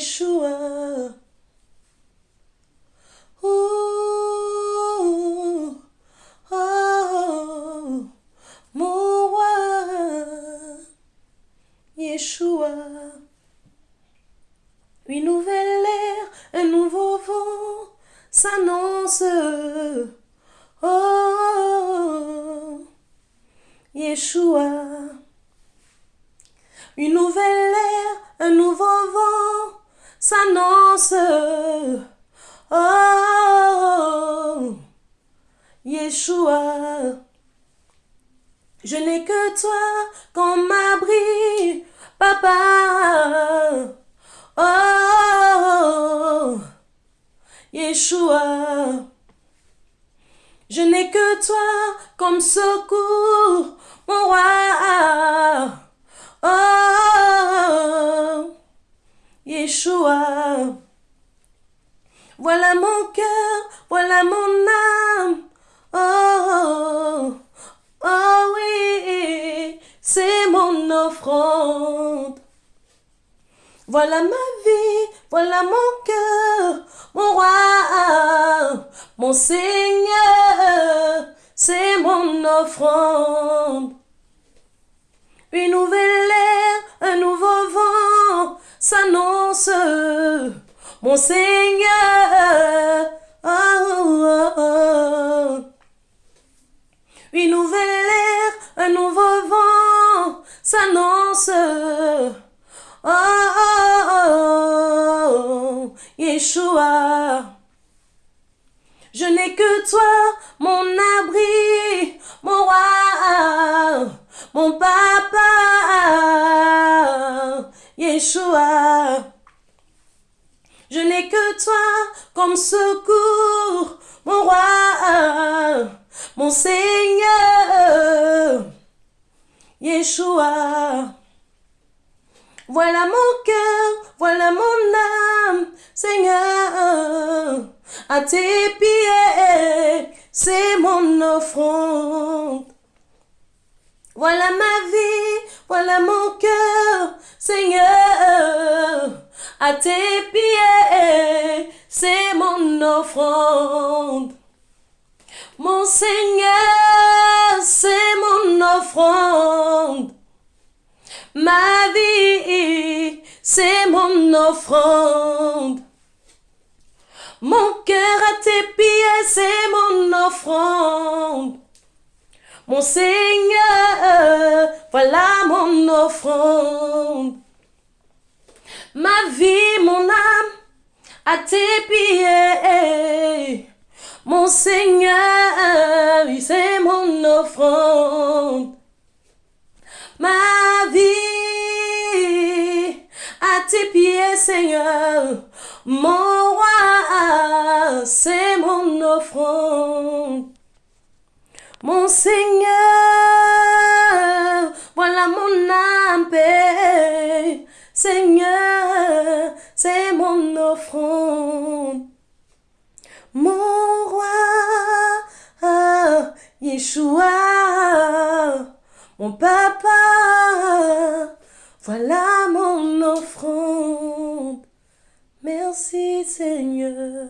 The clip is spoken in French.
Yeshua. Oh, oh, mon roi, Yeshua. Une nouvelle ère, un nouveau vent s'annonce. Oh, Yeshua. Une nouvelle ère, un nouveau vent s'annonce. Oh, Yeshua. Je n'ai que toi comme abri, papa. Oh, Yeshua. Je n'ai que toi comme secours, mon roi. Oh, Voilà mon cœur, voilà mon âme. Oh, oh oui, c'est mon offrande. Voilà ma vie, voilà mon cœur, mon roi, mon Seigneur, c'est mon offrande. Une nouvelle ère, un nouveau mon Seigneur. Oh, oh, oh. Une nouvelle ère, un nouveau vent s'annonce. Oh, oh, oh, Yeshua. Je n'ai que toi, mon abri, mon roi, mon papa, Yeshua. Je n'ai que toi comme secours, mon roi, mon Seigneur, Yeshua. Voilà mon cœur, voilà mon âme, Seigneur. À tes pieds, c'est mon offrande. Voilà ma vie, voilà mon cœur, Seigneur. À tes pieds, offrande. Mon Seigneur, c'est mon offrande. Ma vie, c'est mon offrande. Mon cœur à tes pieds, c'est mon offrande. Mon Seigneur, voilà mon offrande. Ma vie, mon âme, à tes pieds. Mon Seigneur, c'est mon offrande. Ma vie, à tes pieds, Seigneur. Mon roi, c'est mon offrande. Mon Seigneur, voilà mon âme. Seigneur, c'est mon offrande. Mon roi, ah, Yeshua, mon papa, voilà mon offrande. Merci Seigneur.